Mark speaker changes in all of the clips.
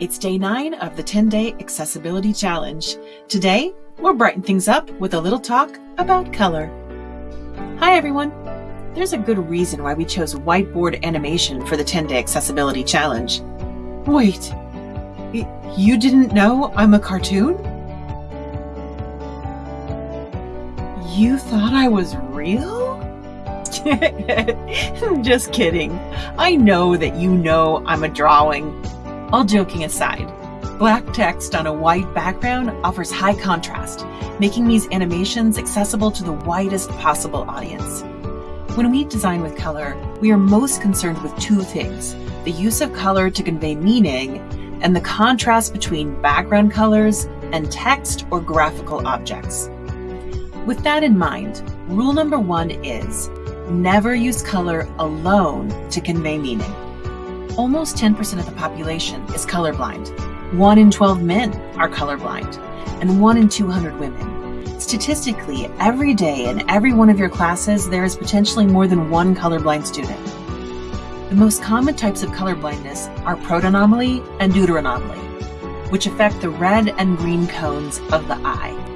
Speaker 1: It's day nine of the 10 day accessibility challenge. Today, we'll brighten things up with a little talk about color. Hi, everyone. There's a good reason why we chose whiteboard animation for the 10 day accessibility challenge. Wait, you didn't know I'm a cartoon? You thought I was real? Just kidding. I know that you know I'm a drawing. All joking aside, black text on a white background offers high contrast, making these animations accessible to the widest possible audience. When we design with color, we are most concerned with two things the use of color to convey meaning and the contrast between background colors and text or graphical objects. With that in mind, rule number one is never use color alone to convey meaning. Almost 10% of the population is colorblind. 1 in 12 men are colorblind, and 1 in 200 women. Statistically, every day in every one of your classes, there is potentially more than one colorblind student. The most common types of colorblindness are protanomaly and deuteranomaly, which affect the red and green cones of the eye.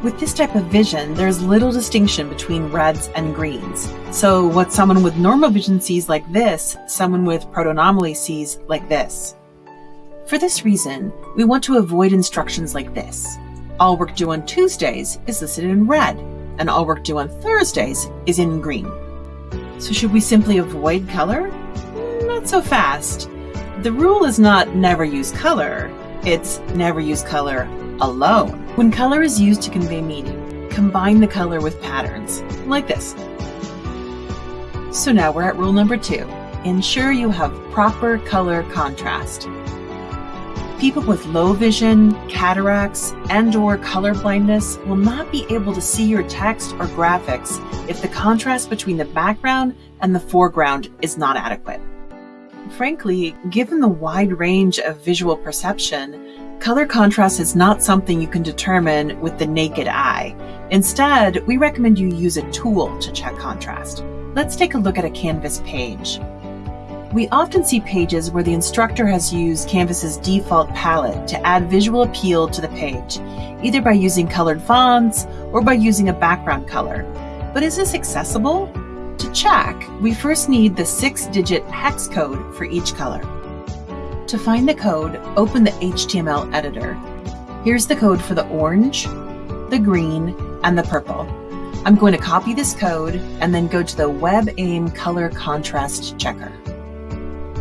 Speaker 1: With this type of vision, there's little distinction between reds and greens. So what someone with normal vision sees like this, someone with protanomaly sees like this. For this reason, we want to avoid instructions like this. All work due on Tuesdays is listed in red, and all work due on Thursdays is in green. So should we simply avoid color? Not so fast. The rule is not never use color, it's never use color alone. When color is used to convey meaning, combine the color with patterns, like this. So now we're at rule number two. Ensure you have proper color contrast. People with low vision, cataracts, and or color blindness will not be able to see your text or graphics if the contrast between the background and the foreground is not adequate. Frankly, given the wide range of visual perception, Color contrast is not something you can determine with the naked eye. Instead, we recommend you use a tool to check contrast. Let's take a look at a Canvas page. We often see pages where the instructor has used Canvas's default palette to add visual appeal to the page, either by using colored fonts or by using a background color. But is this accessible? To check, we first need the six-digit hex code for each color. To find the code, open the HTML editor. Here's the code for the orange, the green, and the purple. I'm going to copy this code and then go to the WebAIM Color Contrast Checker.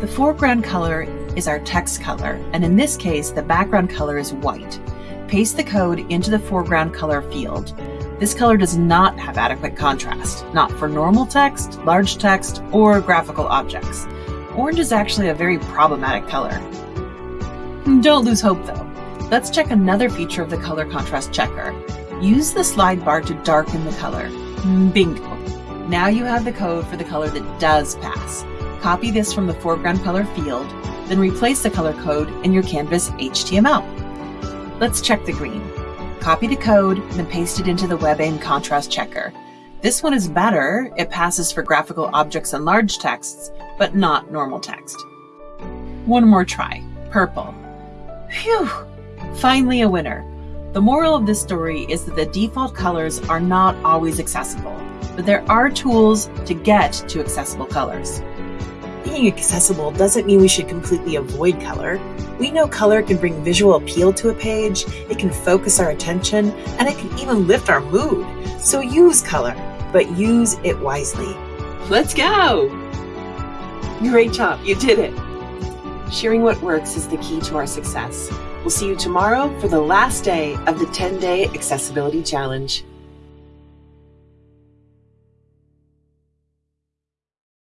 Speaker 1: The foreground color is our text color, and in this case, the background color is white. Paste the code into the foreground color field. This color does not have adequate contrast, not for normal text, large text, or graphical objects. Orange is actually a very problematic color. Don't lose hope though. Let's check another feature of the color contrast checker. Use the slide bar to darken the color. Mm, bingo. Now you have the code for the color that does pass. Copy this from the foreground color field, then replace the color code in your Canvas HTML. Let's check the green. Copy the code, then paste it into the WebAIM contrast checker. This one is better. It passes for graphical objects and large texts, but not normal text. One more try. Purple. Phew! Finally a winner. The moral of this story is that the default colors are not always accessible, but there are tools to get to accessible colors. Being accessible doesn't mean we should completely avoid color. We know color can bring visual appeal to a page, it can focus our attention, and it can even lift our mood. So use color, but use it wisely. Let's go! Great job, you did it! Sharing what works is the key to our success. We'll see you tomorrow for the last day of the 10 day accessibility challenge.